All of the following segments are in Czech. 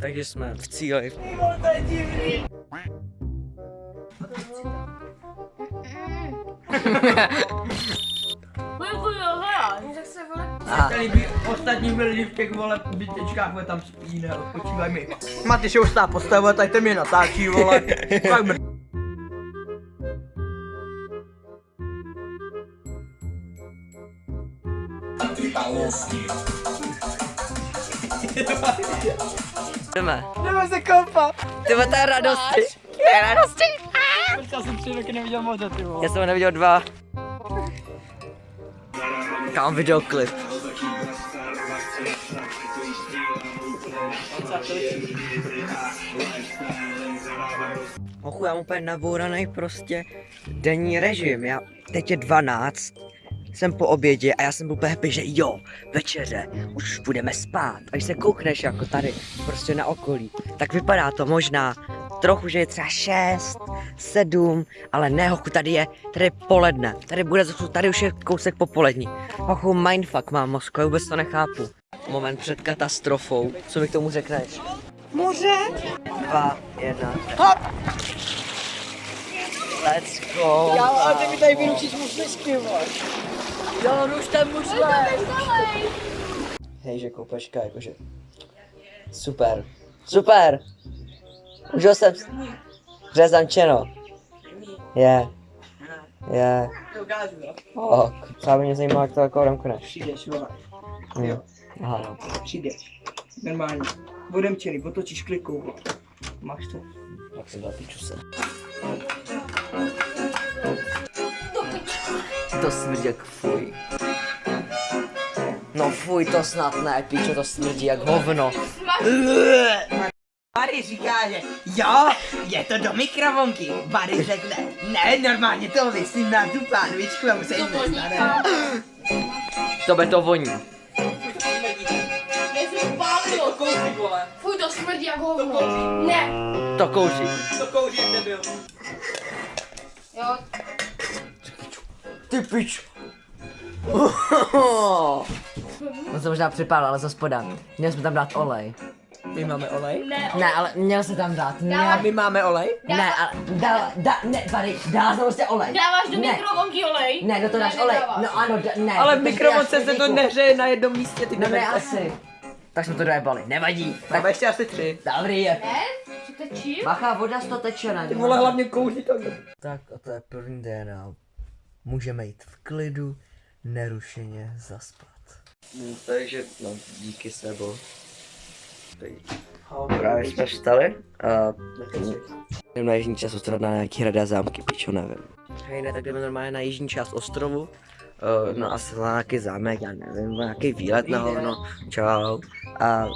Takže jsme v cíli. Tady by ostatní byli v těch vole bytečkách, vole tam spí, ne, odpočívaj mi. Maty se ustá postavila, tady to mě natáčí, vole. Fakt mr... Jdeme. Jdeme se koupat. Ty vole, to je radosti. To je radosti. Já jsem tři roky neviděl moře, ty. Já jsem ho neviděl dva. Kam videoklip. Ochu, já mám úplně nabouraný prostě denní režim. Já, teď je 12, jsem po obědě a já jsem byl úplně happy, že jo, večeře, už budeme spát. A když se koukneš jako tady, prostě na okolí, tak vypadá to možná trochu, že je třeba 6, 7, ale ne, hochu, tady je, tady je poledne, tady bude, tady už je kousek popolední. Hochu, mindfuck mám mozku, já vůbec to nechápu. Moment před katastrofou, co mi k tomu řekneš? Moře? Dva, jedna, Hop! let's go. Já, ale ty mi tady vyručíš muslišky, vole. Jo, no už ten musle. Hej, že koupeška, jakože. Super. Super! Užil jsem s- řezančeno. Je. Je. To ukážu, jo. O, třeba by mě zajímalo, jak to jako domkneš. Přijdeš, vole. Jo. Aha, no. Přijdeš. Normálně. Budem čili, otočíš klikou, vole. Máš to. Tak si dá piču se. To smrdí jak fuj. No fuj, to snad ne, pičo, to smrdí jak hovno. Barry říká, že jo, je to do mikrovonky. Barry řekne, ne, normálně to vysím na tu pánvičku a už se jim nestane. To by to voní. Fuj, to smrdí jak hovno. Ne. To kouří. To kouří, nebyl. Jo, Ty pič. On se možná připál, ale za spoda. Měli jsme tam dát olej. My máme olej? ne. Ne, ale měl se tam dát. A Ne, my máme olej? ne, ale dá, dá, ne, tady, dá se prostě olej. Dáváš do Ne. mikrovonky olej? Ne, do toho dáš Ne, olej. nedáváš. No ano, d- ne. Ale v mikrovonce se to nehřeje na jednom místě, ty No ne, asi. Tak jsme to dojebali, nevadí. Tak Máme ještě asi tři. dobrý je. Ne? Bacha, voda z toho teče na Ty vole hlavně kouří to. Tak a to je první den a můžeme jít v klidu, nerušeně zaspat. Takže, no, díky sebo. Právě jsme vstali a jdem na jižní část ostrova na nějaký hrady a zámky, pičo, nevím. Hej, ne, tak jdeme normálně na jižní část ostrovu. Uh, no asi na nějaký zámek, já nevím, nějaký výlet na hovno, čau. A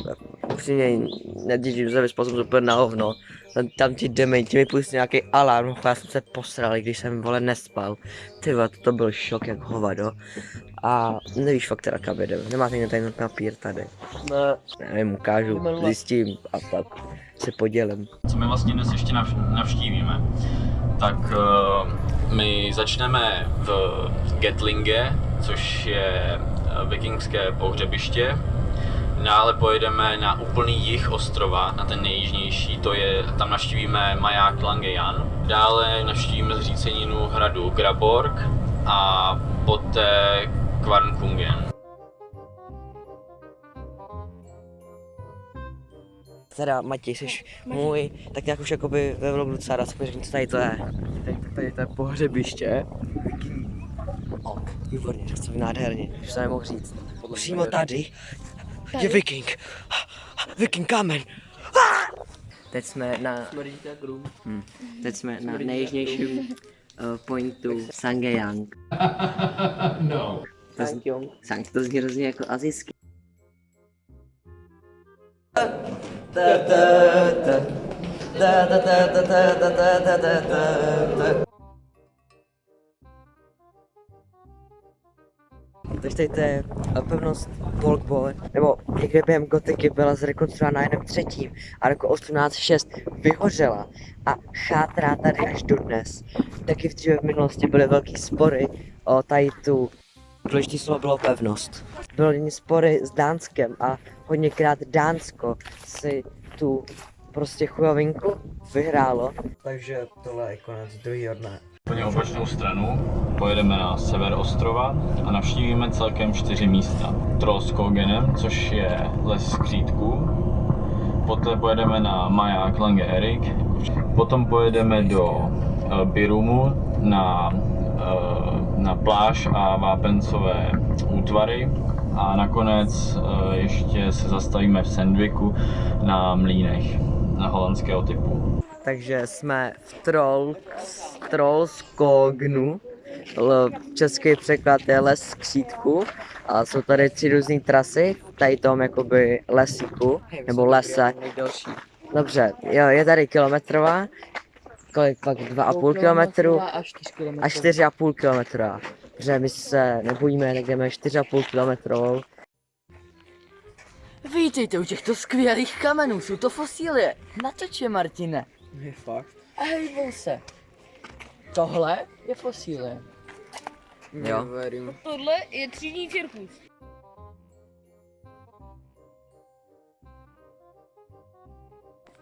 upřímně neděžím se, vyspal úplně na hovno. Tam, tam ti dementi mi pustili nějaký alarm, já jsem se posral, když jsem vole nespal. Ty vole, to byl šok jak hovado. A nevíš fakt teda kam jedeme, nemáte někdo tady papír tady. Ne. Nevím, ukážu, zjistím a pak se podělím. co my vlastně dnes ještě navš- navštívíme. Tak uh, my začneme v Gatlinge, což je eh, vikingské pohřebiště. Dále pojedeme na úplný jih ostrova, na ten nejjižnější, to je, tam navštívíme maják Langejan. Dále navštívíme zříceninu hradu Graborg a poté Kvarnkungen. Teda Matěj, jsi můj, tak nějak už jakoby ve vlogu docela rád řekni, co tady to je. Tady, tady to je pohřebiště. O, výborně, to je nádherně, už jsem nemohl říct. Přímo tady je viking. Viking kamen. Teď jsme na, Smrdí to jak rum. hm, teď jsme na nejjižnějším uh, pointu Sangeyang. No. To zní, Sang, to zní hrozně jako azijský. Ta, ta, ta. Ta, ta, ta, ta, ta, ta, ta, ta, ta, Takže tady to je eh, pevnost Bolkbol, nebo někde během gotiky byla zrekonstruována na jednom třetím a roku 1806 vyhořela a chátrá tady až dodnes. Taky v dříve v minulosti byly velký spory o tady tu Důležitý slovo bylo pevnost. Byly spory s Dánskem a hodněkrát Dánsko si tu prostě chujovinku, vyhrálo. Takže tohle je konec druhého dne. Úplně opačnou stranu pojedeme na sever ostrova a navštívíme celkem čtyři místa. Trollskogenem, což je les skřítků. Poté pojedeme na maják Lange Erik. Potom pojedeme do eh, Birumu na, eh, na pláž a vápencové útvary. A nakonec eh, ještě se zastavíme v Sandviku na mlínech na holandského typu. Takže jsme v Troll, Trollskognu, český překlad je les skřítku a jsou tady tři různé trasy, tady tom jakoby lesíku, nebo lese. Dobře, jo, je tady kilometrová, kolik pak, dva a půl kilometru a čtyři a půl kilometrová. Protože my se nebojíme, jdeme čtyři a půl kilometrovou. Vítejte u těchto skvělých kamenů, jsou to fosílie. Natoč je, Martine. Je fakt. A hejbou se. Tohle je fosílie. Jo. Neverím. Tohle je třídní cirkus.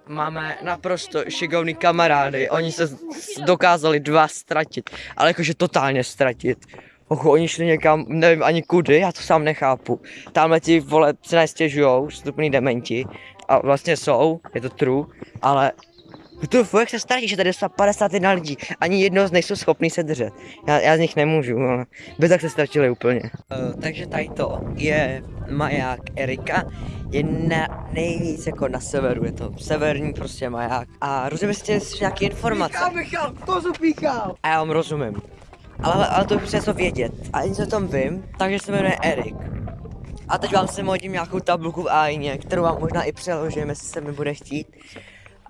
Máme naprosto šikovný kamarády, oni se dokázali dva ztratit, ale jakože totálně ztratit. Ochu, oni šli někam, nevím ani kudy, já to sám nechápu. Tamhle ti vole se nestěžujou, stupný dementi, a vlastně jsou, je to true, ale to jak se ztratí, že tady jsou 51 lidí, ani jedno z nejsou schopný se držet. Já, já z nich nemůžu, ale by tak se ztratili úplně. Uh, takže tady to je maják Erika, je na, nejvíc jako na severu, je to severní prostě maják. A rozumím si nějaké informace. Píchal, Michal, kozu píchal. A já vám rozumím. Ale, ale to už něco vědět. A něco o tom vím, takže se jmenuje Erik. A teď vám sem hodím nějakou tabulku v Aině, kterou vám možná i přeložím, jestli se mi bude chtít.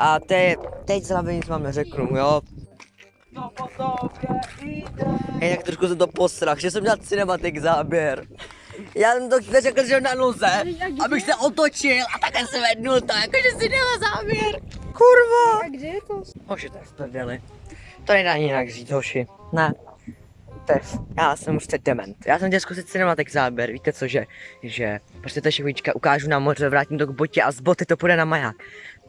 A te, teď z hlavy nic vám neřeknu, jo? Tak trošku jsem to posrach, že jsem dělal cinematic záběr. Já jsem to neřekl, že na noze, abych se otočil a takhle se vednul to, jakože si dělal záběr. Kurva! A kde je to? Hoši, to je v prdeli. To nedá jinak říct, hoši. Ne. To je, já jsem už teď dement. Já jsem chtěl zkusit cinematic záběr, víte co, že, že prostě ta chvílička ukážu na moře, vrátím to k botě a z boty to půjde na maják.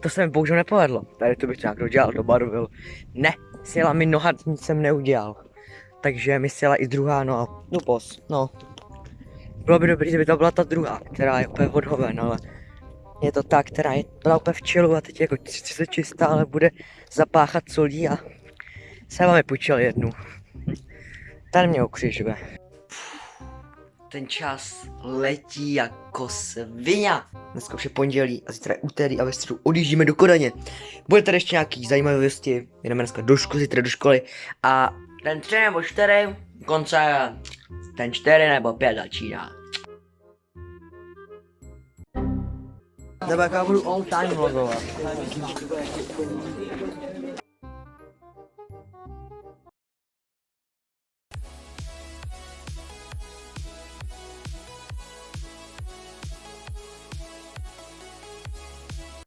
To se mi bohužel nepovedlo. Tady to bych nějak dodělal, dobarvil. Ne, sjela mi noha, nic jsem neudělal. Takže mi sjela i druhá noha. No pos, no. Bylo by dobrý, kdyby to byla ta druhá, která je úplně odhoven, ale je to ta, která je byla úplně v čilu a teď je jako 30 čistá, ale bude zapáchat solí a jsem vám je půjčil jednu. Ten mě ukřižuje. Ten čas letí jako svině. Dneska už je pondělí a zítra je úterý a ve středu odjíždíme do Kodaně. Bude tady ještě nějaký zajímavosti, jdeme dneska do školy, zítra do školy a ten tři nebo čtyři, konce ten čtyři nebo pět začíná. Nebo já budu all time vlogovat.